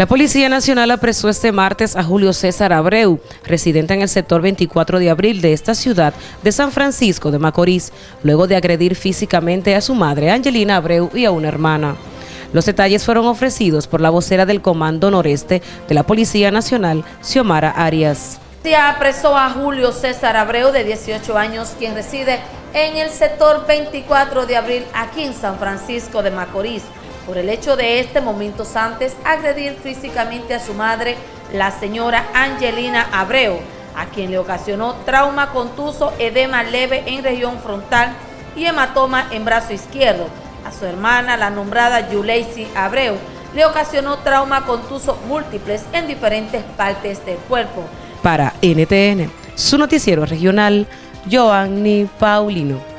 La Policía Nacional apresó este martes a Julio César Abreu, residente en el sector 24 de abril de esta ciudad de San Francisco de Macorís, luego de agredir físicamente a su madre Angelina Abreu y a una hermana. Los detalles fueron ofrecidos por la vocera del Comando Noreste de la Policía Nacional, Xiomara Arias. Se apresó a Julio César Abreu, de 18 años, quien reside en el sector 24 de abril, aquí en San Francisco de Macorís, por el hecho de este momentos antes agredir físicamente a su madre, la señora Angelina Abreu, a quien le ocasionó trauma contuso, edema leve en región frontal y hematoma en brazo izquierdo. A su hermana, la nombrada Yuleisi Abreu, le ocasionó trauma contuso múltiples en diferentes partes del cuerpo. Para NTN, su noticiero regional, Joanny Paulino.